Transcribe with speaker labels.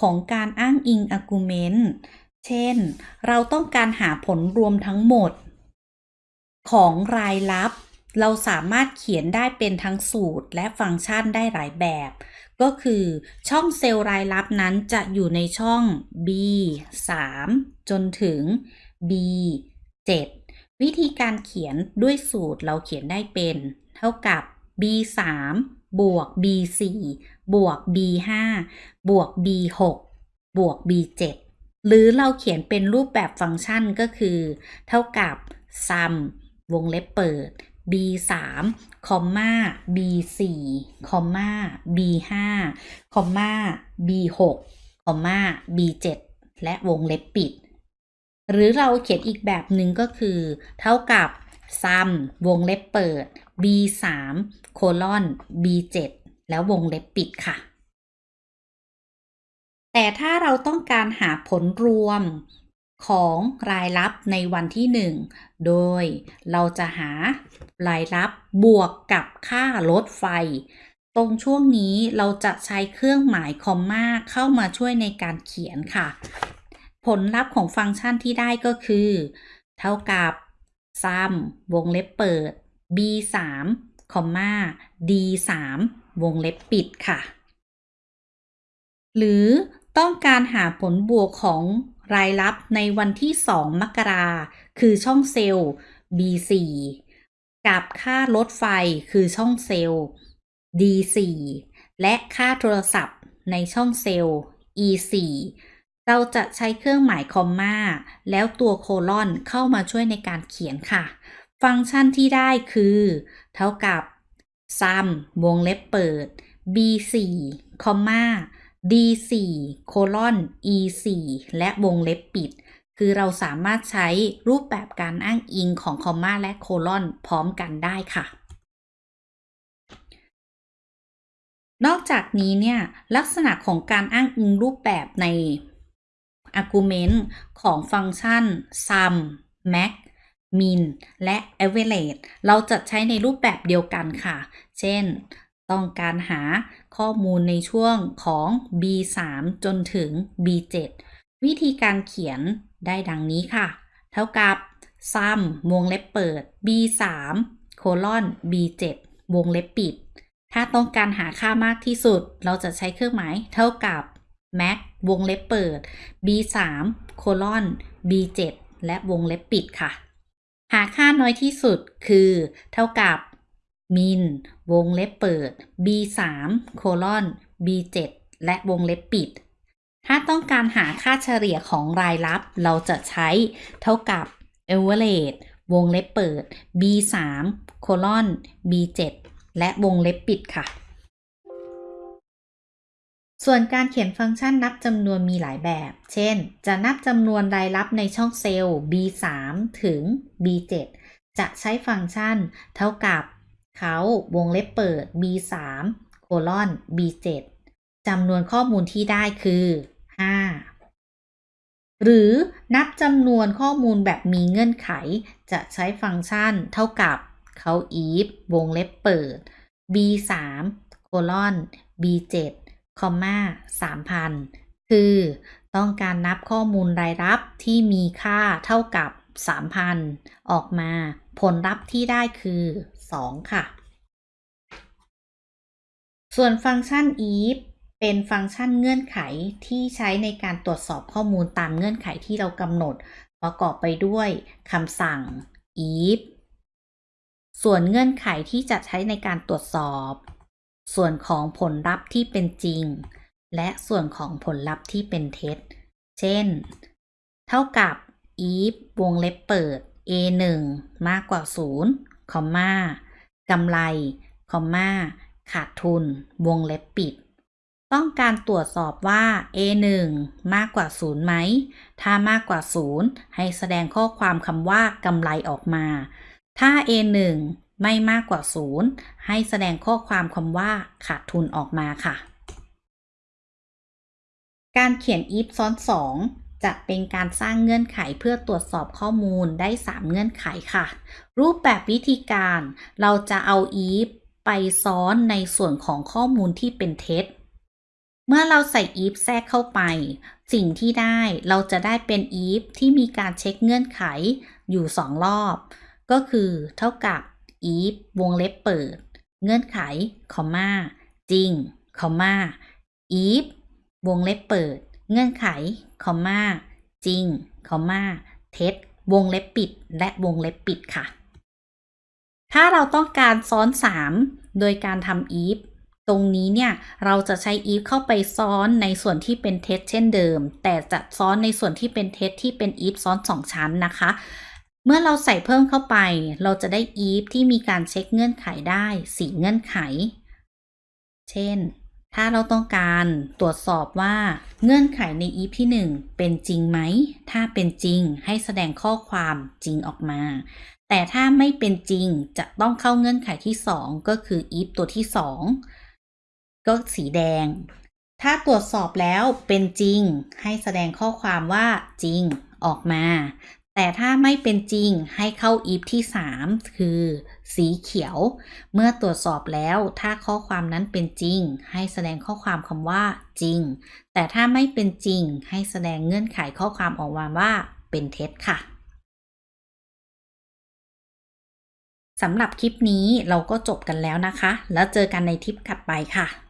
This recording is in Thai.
Speaker 1: ของการอ้างอิง argument เช่น เราต้องการหาผลรวมทั้งหมด ของรายลับ เราสามารถเขียนได้เป็นทั้งสูตรและฟังก์ชันได้หลายแบบ ก็คือช่องเซลล์รายลับนั้นจะอยู่ในช่อง B 3จนถึง B 7วิธีการเขียนด้วยสูตรเราเขียนได้เป็น เท่ากับ B 3บวก B 4บวก B 5บวก B 6บวก B 7หรือเราเขียนเป็นรูปแบบฟังก์ชันก็คือ เท่ากับ sum วงเล็บเปิด b 3คอมมา b 4คอมมา b 5คอมมา b 6คอมมา b 7และวงเล็บปิด หรือเราเขียนอีกแบบหนึ่งก็คือ เท่ากับ sum วงเล็บเปิด b 3 โคลอน b 7 แล้ววงเล็บปิดค่ะ แต่ถ้าเราต้องการหาผลรวมของรายรับในวันที่ 1 โดยเราจะหารายรับบวกกับค่ารถไฟ ตรงช่วงนี้เราจะใช้เครื่องหมายคอมมาเข้ามาช่วยในการเขียนค่ะ ผลลัพธ์ของฟังก์ชันที่ได้ก็คือ เท่ากับ sum วงเล็บเปิด b 3คอมมา d 3วงเล็บปิดค่ะ หรือต้องการหาผลบวกของรายรับในวันที่ 2 มกราคือช่องเซลล์ B4 กับค่ารถไฟคือช่องเซลล์ D4 และค่าโทรศัพท์ในช่องเซลล์ E4 เราจะใช้เครื่องหมายคอมมาแล้วตัวโคลอนเข้ามาช่วยในการเขียนค่ะ ฟังก์ชันที่ได้คือ เท่ากับ sum วงเล็บเปิด B4 คอมมา D4 โคลอน E4 และวงเล็บปิด คือเราสามารถใช้รูปแบบการอ้างอิงของคอมมาและโคลอนพร้อมกันได้ค่ะ นอกจากนี้เนี่ยลักษณะของการอ้างอิงรูปแบบใน argument ของฟังก์ชัน sum max min และ average เราจะใช้ในรูปแบบเดียวกันค่ะ เช่น ต้องการหาข้อมูลในช่วงของ B3 จนถึง B7 วิธีการเขียนได้ดังนี้ค่ะ เท่ากับ sum วงเล็บเปิด B3 โคลอน B7 วงเล็บปิด ถ้าต้องการหาค่ามากที่สุด เราจะใช้เครื่องหมายเท่ากับ max วงเล็บเปิด B3 โคลอน B7 และวงเล็บปิดค่ะ หาค่าน้อยที่สุดคือ เท่ากับมิน วงเล็บเปิด b3 โคลอน b7 และวงเล็บปิด ถ้าต้องการหาค่าเฉลี่ยของรายรับ เราจะใช้เท่ากับ average วงเล็บเปิด b3 โคลอน b7 และวงเล็บปิดค่ะ ส่วนการเขียนฟังก์ชันนับจำนวนมีหลายแบบ เช่น จะนับจำนวนรายรับในช่องเซลล์ b3 ถึง b7 จะใช้ฟังก์ชันเท่ากับเขาวงเล็บเปิด b3 โคลอน b7 จำนวนข้อมูลที่ได้คือ 5 หรือนับจำนวนข้อมูลแบบมีเงื่อนไข จะใช้ฟังก์ชันเท่ากับเขา if วงเล็บเปิด b3 โคลอน b7 คอมมา3,000 คือต้องการนับข้อมูลรายรับที่มีค่าเท่ากับ 3,000 ออกมา ผลลัพธ์ที่ได้คือ 2 ค่ะ ส่วนฟังก์ชัน if เป็นฟังก์ชันเงื่อนไขที่ใช้ในการตรวจสอบข้อมูลตามเงื่อนไขที่เรากำหนด ประกอบไปด้วยคำสั่ง if ส่วนเงื่อนไขที่จะใช้ในการตรวจสอบ ส่วนของผลลัพธ์ที่เป็นจริง และส่วนของผลลัพธ์ที่เป็นเท็จ เช่น เท่ากับ if วงเล็บเปิด a 1มากกว่า0คอมมากำไรคอมมาขาดทุน วงเล็บปิด ต้องการตรวจสอบว่า a 1มากกว่า0ไหม ถ้ามากกว่า0ให้แสดงข้อความคำว่ากำไรออกมา ถ้า a 1 ไม่มากกว่า 0 ให้แสดงข้อความคำว่าขาดทุนออกมาค่ะ การเขียน if ซ้อน 2 จะเป็นการสร้างเงื่อนไขเพื่อตรวจสอบข้อมูลได้ 3 เงื่อนไขค่ะ รูปแบบวิธีการเราจะเอา if ไปซ้อนในส่วนของข้อมูลที่เป็นเท็จ เมื่อเราใส่ if แทรกเข้าไป สิ่งที่ได้เราจะได้เป็น if ที่มีการเช็คเงื่อนไขอยู่ 2 รอบ ก็คือเท่ากับ if วงเล็บเปิด เงื่อนไข คอมมาจริง คอมมา if วงเล็บเปิด เงื่อนไข คอมมาจริง คอมมาเท็จ วงเล็บปิด และวงเล็บปิดค่ะ ถ้าเราต้องการซ้อน 3 โดยการทำ if ตรงนี้เนี่ย เราจะใช้ if เข้าไปซ้อนในส่วนที่เป็นเท็จเช่นเดิม แต่จะซ้อนในส่วนที่เป็นเท็จที่เป็น if ซ้อน 2 ชั้นนะคะ เมื่อเราใส่เพิ่มเข้าไป เราจะได้ if ที่มีการเช็คเงื่อนไขได้ 4 เงื่อนไข เช่น ถ้าเราต้องการตรวจสอบว่าเงื่อนไขใน if ที่ 1 เป็นจริงไหม ถ้าเป็นจริงให้แสดงข้อความจริงออกมา แต่ถ้าไม่เป็นจริงจะต้องเข้าเงื่อนไขที่ 2 ก็คือ if ตัวที่ 2 ก็สีแดง ถ้าตรวจสอบแล้วเป็นจริง ให้แสดงข้อความว่าจริงออกมา แต่ถ้าไม่เป็นจริงให้เข้า if ที่ 3 คือ สีเขียว เมื่อตรวจสอบแล้วถ้าข้อความนั้นเป็นจริง ให้แสดงข้อความคำว่าจริง แต่ถ้าไม่เป็นจริงให้แสดงเงื่อนไขข้อความออกมาว่าเป็นเท็จค่ะสำหรับคลิปนี้เราก็จบกันแล้วนะคะ แล้วเจอกันในทิปถัดไปค่ะ